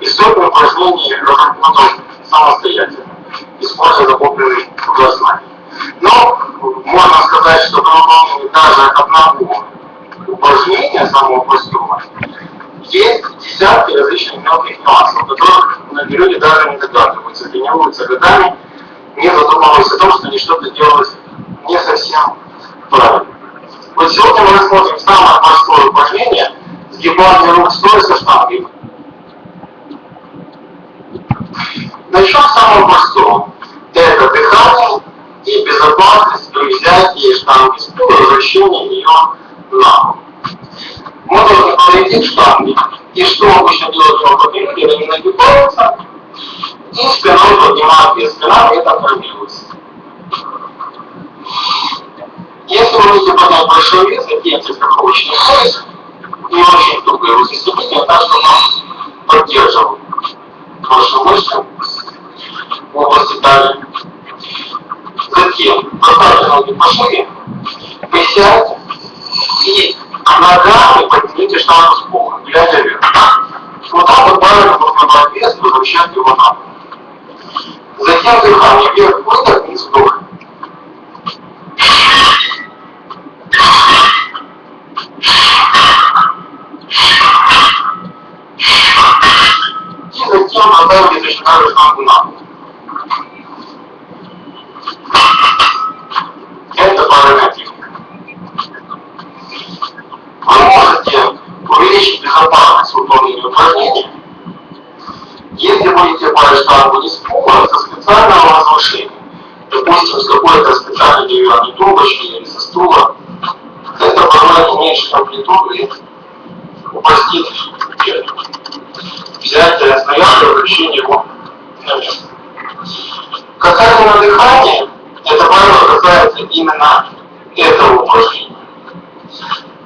и сотни упражнений разработал самостоятельно, используя накопленные знания. Но можно сказать, что при выполнении даже одного упражнения самого простого есть десятки различных мелких нюансов, которых люди даже не догадываются, тренируются годами, не задумываясь о том, что они что-то делают не совсем правильно. Вот сегодня мы рассмотрим самое простое стоя со штангой. Начнем с самого простого. Это дыхание и безопасность при взятии штанги стула и возвращении ее на пол. Мы должны полететь штанги. И что обычно делают рукопилюги, они нагибаются и спиной поднимают вес. Спина при этом формируется. Если вы хотите поднять большой вес, оденьте страховочный пояс очень туго его застегните, так, чтобы он поддерживал ваши мышцы в области талии. Затем поставьте ноги по шире, присядьте и ногами поднимите штангу с пола, глядя вверх. Вот так вот правильно нужно брать вес возвращать его на. Затем дыхание вверх, выдох, вниз, вдох. И затем оставьте точно так же штангу на пол. Это правильная техника. Вы можете увеличить безопасность выполнения упражнения, если будете брать штангу не с пола, со специального возвышения, допустим, с какой-то специальной деревянной трубочки или со стула, это позволит уменьшить амплитуду и упростит взятие снаряда и возвращение его на место. Касательно дыхания, это правило касается именно этого упражнения.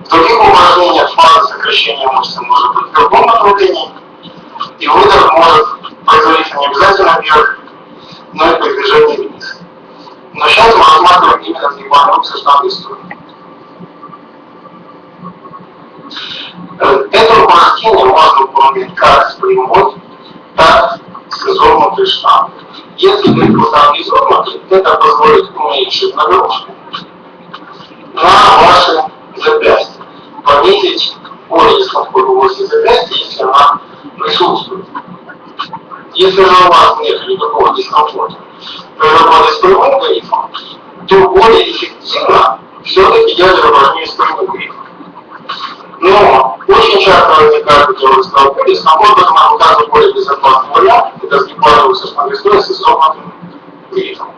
В других упражнениях фаза сокращения мышцы может быть в другом направлении, и выдох может производиться не обязательно вверх, но и при движении. Но сейчас мы рассматриваем именно со штангой стула. Это упражнение можно выполнять как с прямой, так и с изогнутой штангой. Если вы куда изогнуты, это позволит уменьшить нагрузку на ваши запястья, понизить более дискомфорт в области запястья, если она присутствует. Если же у вас нет никакого дискомфорта при работе с прямым грифом, то более эффективно все-таки делать упражнение с прямым грифом. Но очень часто возникает делать столбы, дискомфорт, поэтому нам указывает более безопасный вариант, это сгибание со штангой с изогнутым грифом.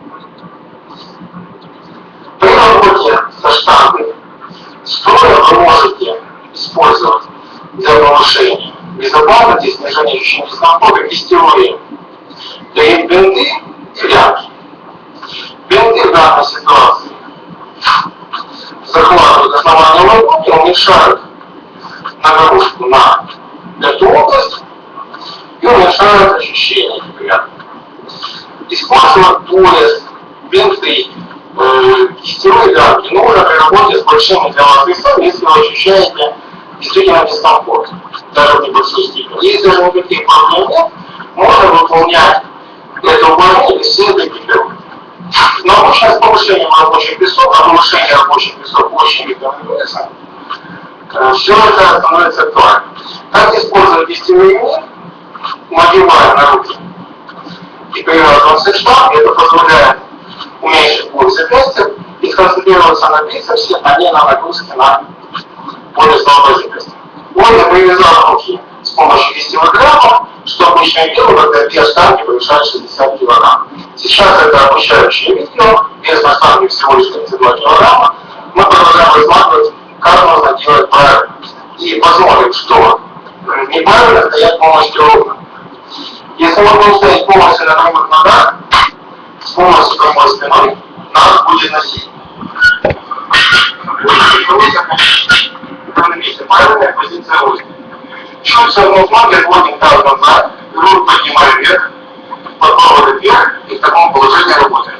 При работе со штангой стоя вы можете использовать для повышения безопасности снижения ощущения дискомфорта. То есть бинты и ляжки. Бинты в данной ситуации захватывают основание ладони, уменьшают нагрузку на эту область и уменьшают ощущение неприятно. Использовать пояс, бинты, э, кистевые ляжки нужно при работе с большими для вас весами, если вы ощущаете действительно дискомфорт, даже в небольшой степени. Если же никаких проблем нет, можно выполнять без всей этой экипировки. Но обычно с повышением рабочих весов, а повышение рабочих весов очень рекомендуется, все это становится актуально. Как использовать истинный мир, надевая на руки и привязываем штанг, это позволяет уменьшить боль запястья и сконцентрироваться на бицепсе, а не на нагрузке на более слабое запястье. Можно привязать руки с помощью вестевых граммов, что обычно я делаю, когда вес штанги превышает 60 кг. Сейчас это обучающее видео, вес на всего лишь 32 кг. Мы продолжаем рассматривать, как можно делать правильно. И посмотрим, что неправильно стоять полностью ровно. Если мы будем стоять полностью на прямых ногах, с помощью прямой спиной, нас будет носить. На месте правильная позиция роста. Чуть ноги, отводим таз назад, грудь поднимаем вверх, подбородок вверх, и в таком положении работаем.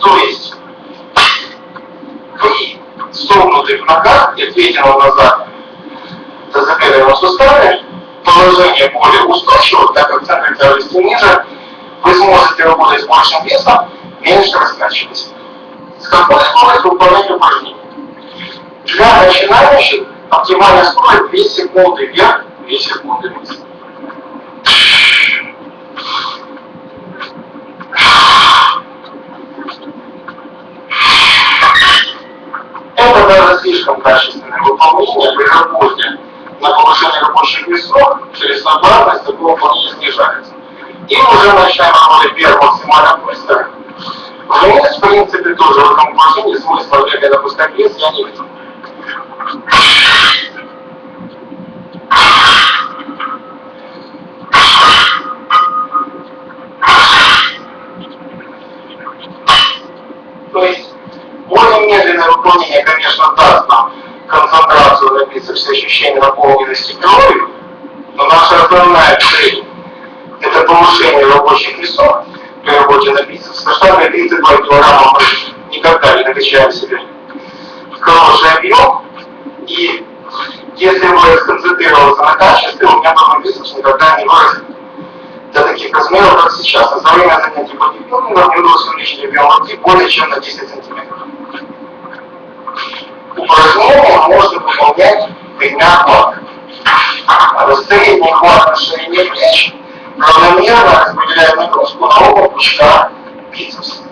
То есть, работает нога и ответила назад за запятком суставе, положение более устойчиво, так как центр тяжести ниже, вы сможете работать с большим весом, меньше раскачиваться. С какой скоростью выполнять упражнение? Для начинающих оптимальная скорость 2 секунды вверх, 2 секунды вниз. Это даже слишком качественное выполнение при работе на повышение рабочих весов через стандартность такое выполнение снижается. И уже начинаем работать первым максимально быстро. Вниз, в принципе, тоже в этом упражнении смысла бегать допускать вес я не вижу. То есть более медленное выполнение, конечно, даст нам концентрацию на бицепсе, ощущение наполненности кровью, но наша основная цель – это повышение рабочих весов при работе на бицепс. На штанге 32 килограмма мы никогда не накачаем себе хороший объем, и если мы сконцентрироваться на качестве, у меня потом бицепс никогда не вырастет до таких размеров, как сейчас. За время занятий бодибилдингом мне удалось увеличить объем руки более чем на 10 сантиметров. Упражнения можно выполнять тремя хватами. Средний хват на ширине плеч равномерно распределяет нагрузку на оба пучка бицепса.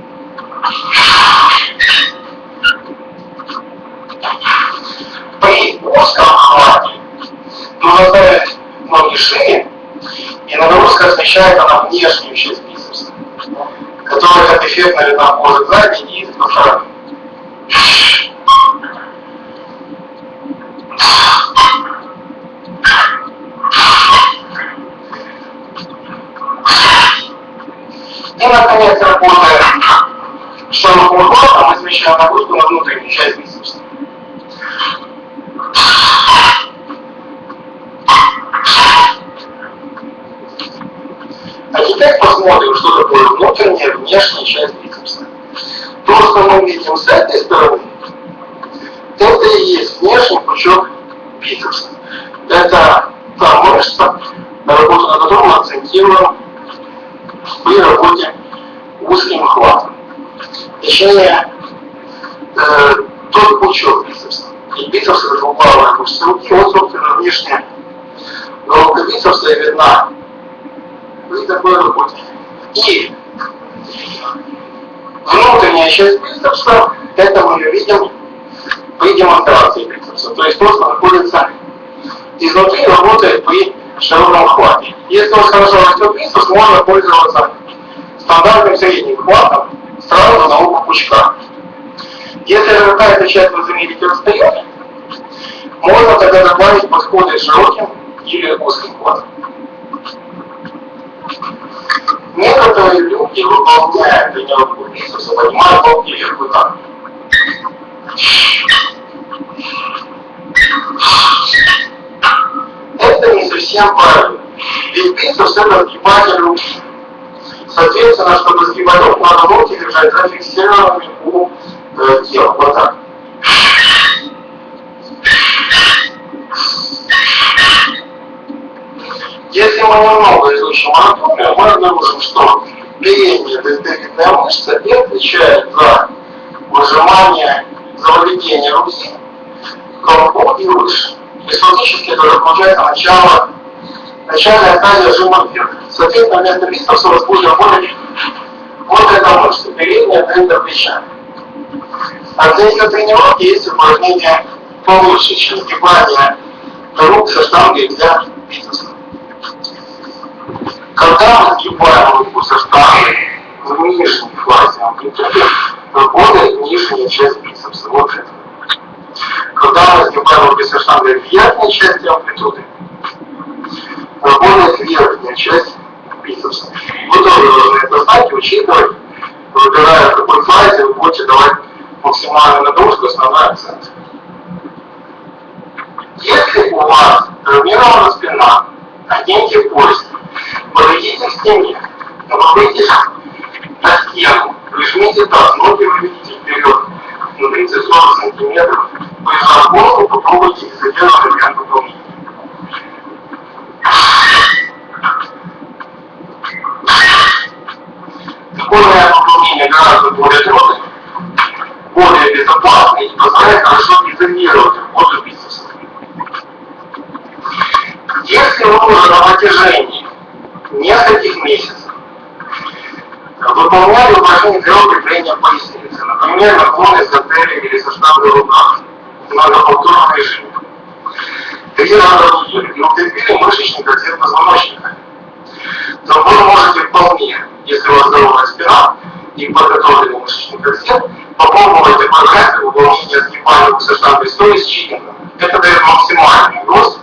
При узком хвате ставить ноги шире, и нагрузка смещается на внешнюю часть бицепса, которая как эффектно видна кожи сзади и по наконец, работая широким хватом, мы смещаем нагрузку на внутреннюю часть бицепса. А теперь посмотрим, что такое внутренняя, внешняя часть бицепса. То, что мы видим с этой стороны, это и есть внешний пучок бицепса. Это та мышца, на работу на которую мы акцентируем при работе узким хватом. Точнее, э, тот пучок бицепса. И бицепс это двуглавая мышца руки, вот, собственно, внешняя головка бицепса и видна при такой работе. И внутренняя часть бицепса, это мы ее видим при демонстрации бицепса. То есть то, что находится изнутри, работает при широком хвате. Если у вас хорошо растет бицепс, можно пользоваться стандартным средним хватом сразу на оба пучка. Если какая-то часть заметите отстает, можно тогда добавить подходы широким или узким хватом. Некоторые люди, выполняя тренировку бицепса, поднимают вот так. Это не совсем правильно. Ведь бицепс это сгибатель руки. Соответственно, чтобы сгибать руку, надо локти держать зафиксированными у э, тела. Вот так. Если мы немного изучим анатомию, мы обнаружим, что передняя дельтовидная мышца и отвечает за выжимание, за выведение руки колбу и выше. Есть фактически это получается начало, начальная стадия жима вверх. Соответственно, вместо вас будет работать вот эта мышца, передняя дельта плеча. А для ее тренировки есть упражнение получше, чем сгибание рук со штангой для бицепса. Когда мы сгибаем руку со штангой в нижней фазе амплитуды, работает нижняя часть бицепса. Вот это. Когда мы сгибаем руки со штангой в верхней части амплитуды, работает верхняя часть бицепса. Вы тоже должны это знать и учитывать, выбирая в какой фазе вы будете давать максимальную нагрузку, основной акцент. Если у вас травмирована спина, оденьте пояс, подойдите к стене, опуститесь на стену, прижмите таз, ноги выведите вперед на 30-40 сантиметров, прижав голову, попробуйте вариант выполнения. Такой вариант выполнения гораздо более трудный, и позволяет хорошо изолировать работу бицепса. Если вы уже на протяжении нескольких месяцев выполняли упражнения для укрепления поясницы, например, наклоны с гантелей или со штангой в руках, в многоповторном режиме, в неделю, и укрепили мышечный корсет позвоночника, то вы можете вполне, если у вас здоровая спина и подготовленный мышечный корсет, попробовать выполнения сгибания со стоя с читингом. Это дает максимальный рост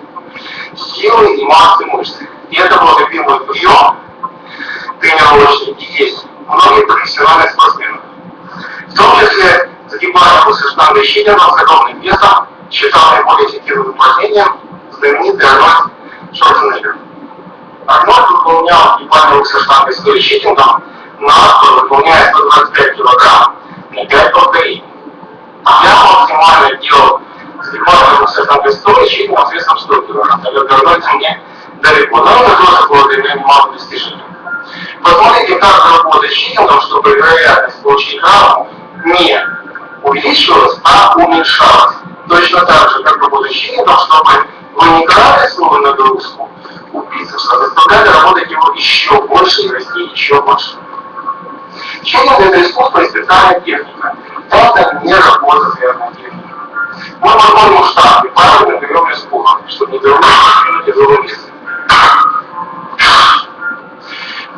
силы и массы мышц. И это был любимый прием тренировочный и есть многих профессиональных спортсменов. В том числе загибание после штанги щитингом с огромным весом считал наиболее эффективным упражнением знаменитый Арнольд Шварценеггер. Арнольд выполнял гибание со штангой с щитингом на выполняя 125 кг на 5 повторений. Я максимально делал на средством 100 килограмм. Это вернуться мне далеко. Но это тоже было для меня немало достижений. Посмотрите, как работать щитингом, чтобы вероятность получить травму не увеличивалась, а уменьшалась. Точно так же, как работать щитингом, чтобы вы не крали свою нагрузку у бицепса, заставляли работать его еще больше и расти еще больше. Щитинг это искусство и специальная техника. Это не работа сверху техники. Мы подходим в штаб и правильно берем пуха, чтобы не вернуть тяжелый вес.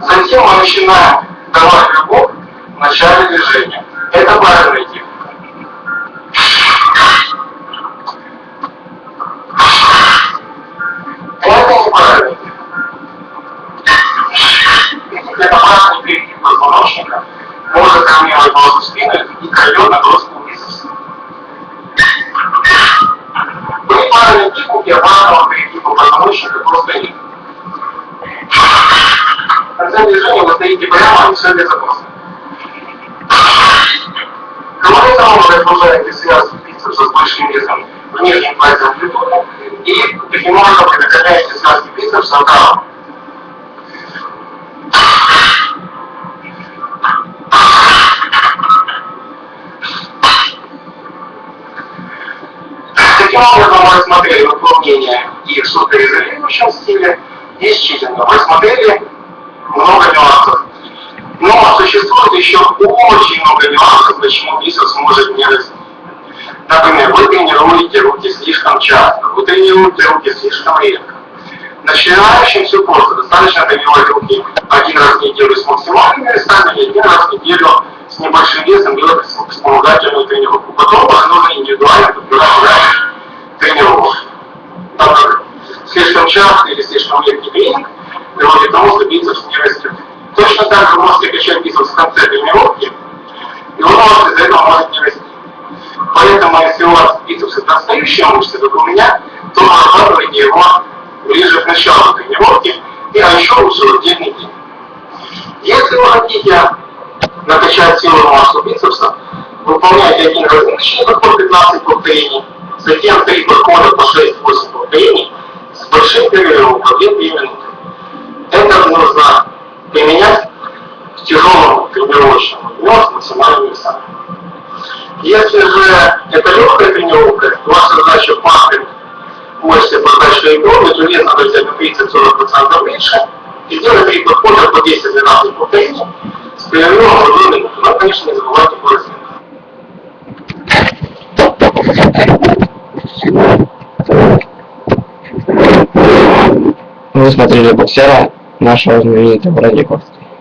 Затем мы начинаем давать рывок в начале движения. Это правильная все безопасно. Кроме того, вы разгружаете связки бицепса с большим весом в нижнем пальце амплитуды и таким образом предохраняете связки бицепса от травм. Таким образом, мы рассмотрели выполнение и в суперизолирующем стиле, и с читингом. Рассмотрели много нюансов. Но существует еще очень много нюансов, почему бицепс может не расти. Например, вы тренируете руки слишком часто, вы тренируете руки слишком редко. Начинающим все просто. Достаточно тренировать руки один раз в неделю с максимальными весами и один раз в неделю с небольшим весом делать вспомогательную тренировку. Потом уже нужно индивидуально подбирать тренировок. Так как слишком часто или слишком редкий тренинг приводит к тому, что бицепс не растет. Точно так же вы можете качать бицепс в конце тренировки, и он может из-за этого может не расти. Поэтому, если у вас бицепс это отстающая мышца, как у меня, то нарабатывайте его ближе к началу тренировки, и а еще лучше в отдельный день. Если вы хотите накачать силу массу бицепса, выполняйте один различный подход 15 повторений, затем три подхода по 6-8 повторений с большим перерывом по 2-3 минуты. Это нужно применять в тяжелом тренировочном максимальными весами. Если же это легкая тренировка, ваша задача пахать мышцы подачи крови, то вес надо взять на 30-40% меньше и сделать три подхода по 10-12 повторений с перерывом в 1 минуту. Но, конечно, не забывайте по Вы смотрели боксера нашего знаменитого Радикова.